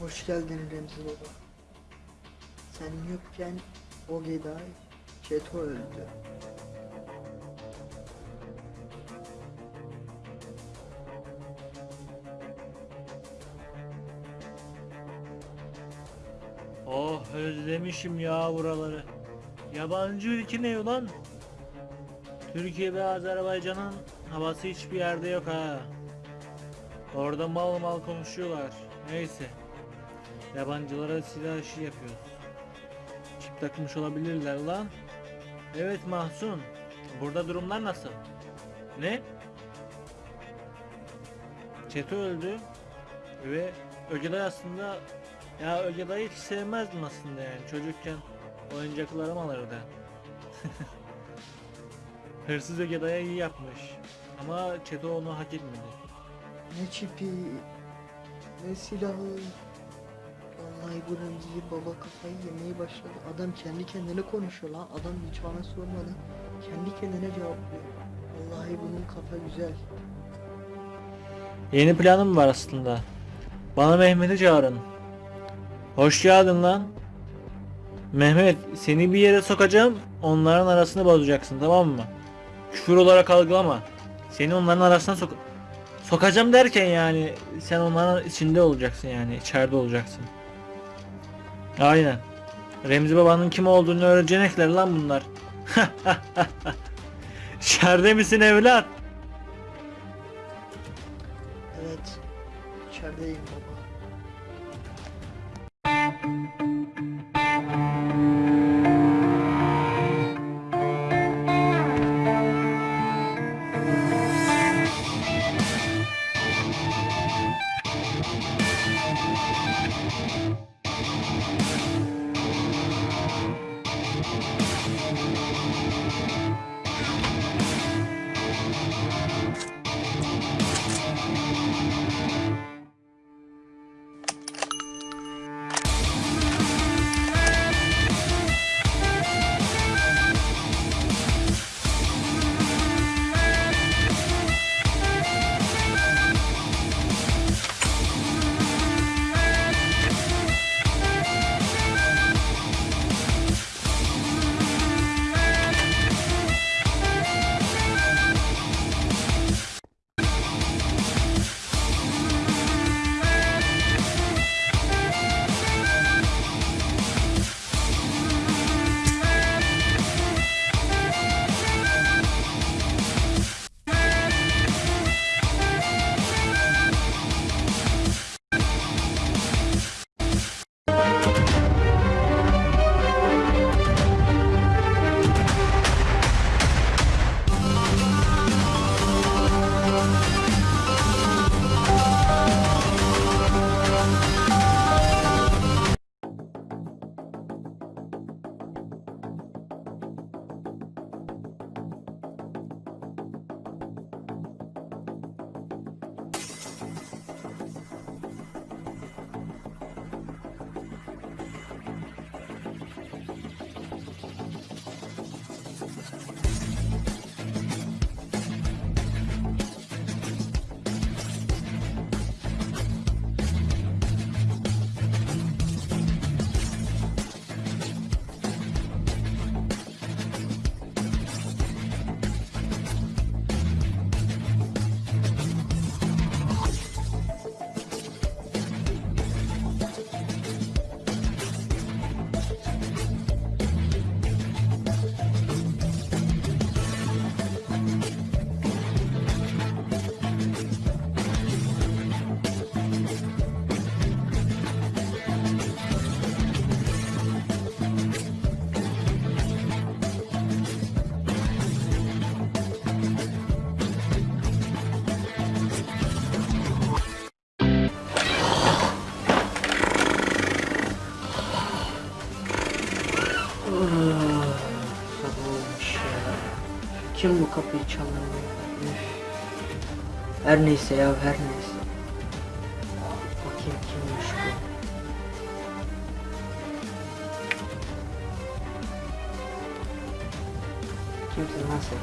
Hoş geldin Remzi Baba. Sen yokken o Geday Çeto öldü. Oh özlemişim ya buraları. Yabancı ülke ne ulan? Türkiye ve Azerbaycan'ın havası hiçbir yerde yok ha. Orada mal mal konuşuyorlar. Neyse. Yabancılara silah işi yapıyoruz. Çip takmış olabilirler lan. Evet Mahsun. Burada durumlar nasıl? Ne? Çeto öldü. Ve Ögeday aslında ya Ögeday'ı hiç sevmezdim aslında yani çocukken oyuncaklarım alırdı. Hırsız Ögeday'a iyi yapmış. Ama Çeto onu hak etmedi. Ne çipi, ne silahı. Vallahi bu Remzi Baba kafayı yemeye başladı. Adam kendi kendine konuşuyor lan. Adam hiç bana sormadan kendi kendine cevaplıyor. Vallahi bunun kafa güzel. Yeni planım var aslında. Bana Mehmet'i çağırın. Hoş geldin lan. Mehmet seni bir yere sokacağım. Onların arasını bozacaksın tamam mı? Küfür olarak algılama. Seni onların arasına sok sokacağım derken yani sen onların içinde olacaksın yani içeride olacaksın. Aynen. Remzi babanın kim olduğunu öğrenecekler lan bunlar. İçeride misin evlat? Evet. İçerideyim baba. Kim bu kapıyı? Üf. Her neyse ya her neyse. Bakayım kimmiş bu? Kimsin lan sen?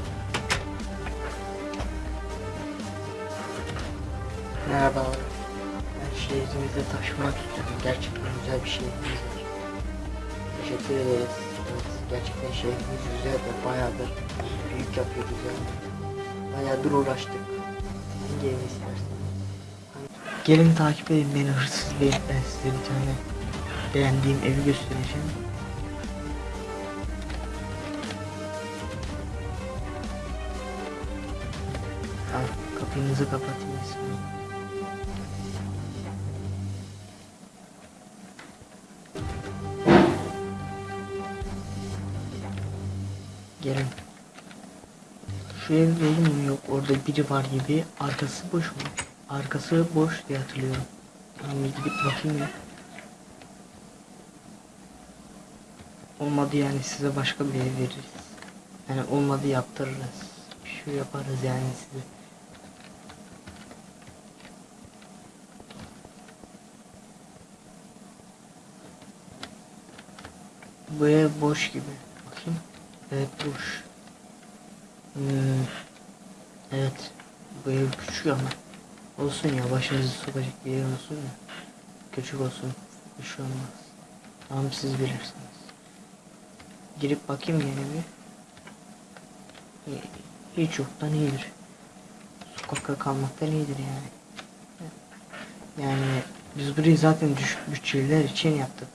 Merhaba. Ben şehrimizde taşımak istiyorum. Gerçekten güzel bir var. Teşekkür ederiz. Gerçekten şehrimiz güzel ve bayağıdır büyük yapıyoruz yani. Bayağıdır uğraştık. Hangi evi istersen. Gelin takip edin beni hırsız beyim. Ben size bir tane beğendiğim evi göstereceğim. Al kapınızı kapatayım. Gelin. Şu ev dolu mu yok orada biri var gibi arkası boş mu? Arkası boş diye hatırlıyorum. Tamam gidip bakayım ya. Olmadı yani size başka bir ev veririz. Yani olmadı yaptırırız. Bir şey yaparız yani size. Bu ev boş gibi. Evet boş. Hmm. Evet. Bu ev küçük ama. Olsun ya başınızı sokacak bir yer olsun ya. Küçük olsun. Bir şey olmaz. Tamam siz bilirsiniz. Girip bakayım yine bir. Hiç yoktan iyidir. Sokakta kalmaktan iyidir yani. Yani biz burayı zaten düşük bütçeliler için yaptık.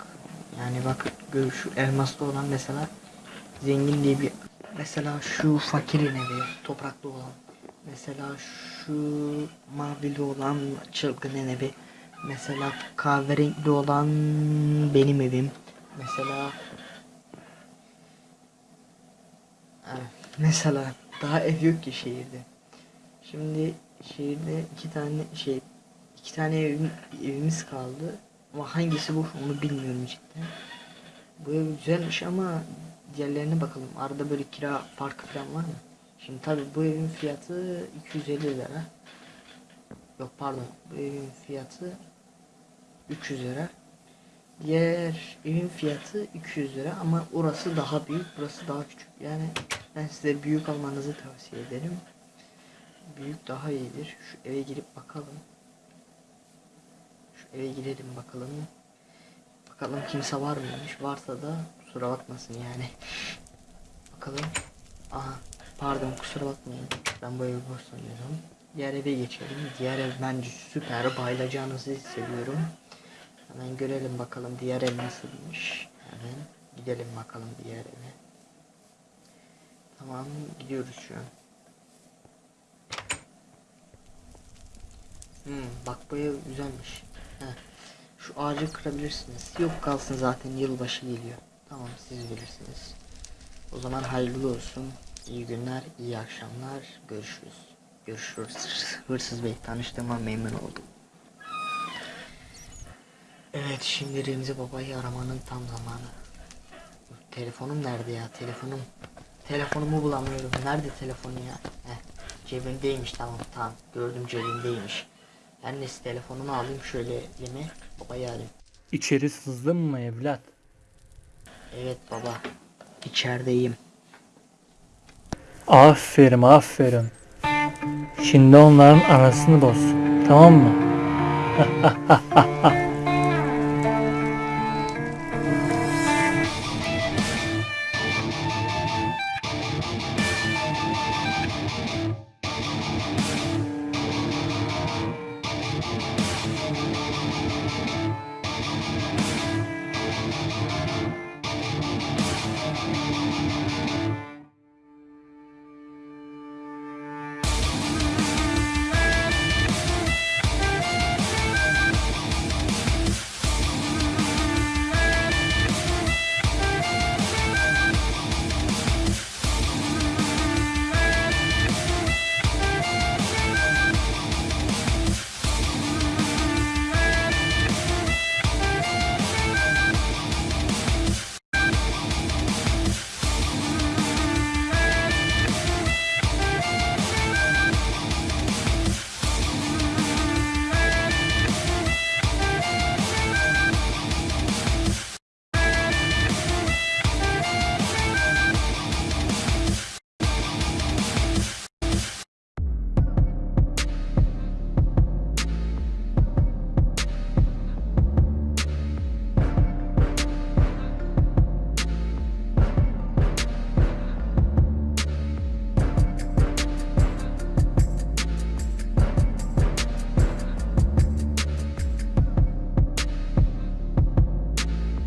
Yani bak şu elmaslı olan mesela zengin diye bir mesela şu fakirin evi topraklı olan. Mesela şu mavili olan çılgının evi. Mesela kahverengi olan benim evim. Mesela mesela daha ev yok ki şehirde. Şimdi şehirde iki tane şey iki tane evim, evimiz kaldı. Ama hangisi boş onu bilmiyorum cidden. Bu ev güzelmiş ama diğerlerine bakalım. Arada böyle kira farkı falan var mı? Şimdi tabi bu evin fiyatı 250 lira. Yok pardon. Bu evin fiyatı 300 lira. Diğer evin fiyatı 200 lira ama orası daha büyük, burası daha küçük. Yani ben size büyük almanızı tavsiye ederim. Büyük daha iyidir. Şu eve girip bakalım. Şu eve girelim bakalım. Bakalım kimse var mıymış? Varsa da kusura bakmasın yani. Bakalım. Aha pardon kusura bakmayın. Ben bu evi boş. Diğer eve geçelim. Diğer ev bence süper. Bayılacağınızı hissediyorum. Hemen görelim bakalım diğer ev nasılmış. Hemen gidelim bakalım diğer eve. Tamam gidiyoruz şu an. Hmm, bak bu ev güzelmiş. Heh. Şu ağacı kırabilirsiniz. Yok kalsın zaten yılbaşı geliyor. Tamam siz bilirsiniz. O zaman hayırlı olsun. İyi günler, iyi akşamlar. Görüşürüz. Görüşürüz. Hırsız Bey tanıştığıma memnun oldum. Evet şimdi Remzi Baba'yı aramanın tam zamanı. Telefonum nerede ya? Telefonum. Telefonumu bulamıyorum. Nerede telefonu ya? Heh, cebimdeymiş tamam tamam. Gördüm cebimdeymiş. Ben neyse telefonumu alayım şöyle elime. Babayı arayayım. İçeri sızdın mı evlat? Evet baba. İçerideyim. Aferin aferin. Şimdi onların arasını boz. Tamam mı?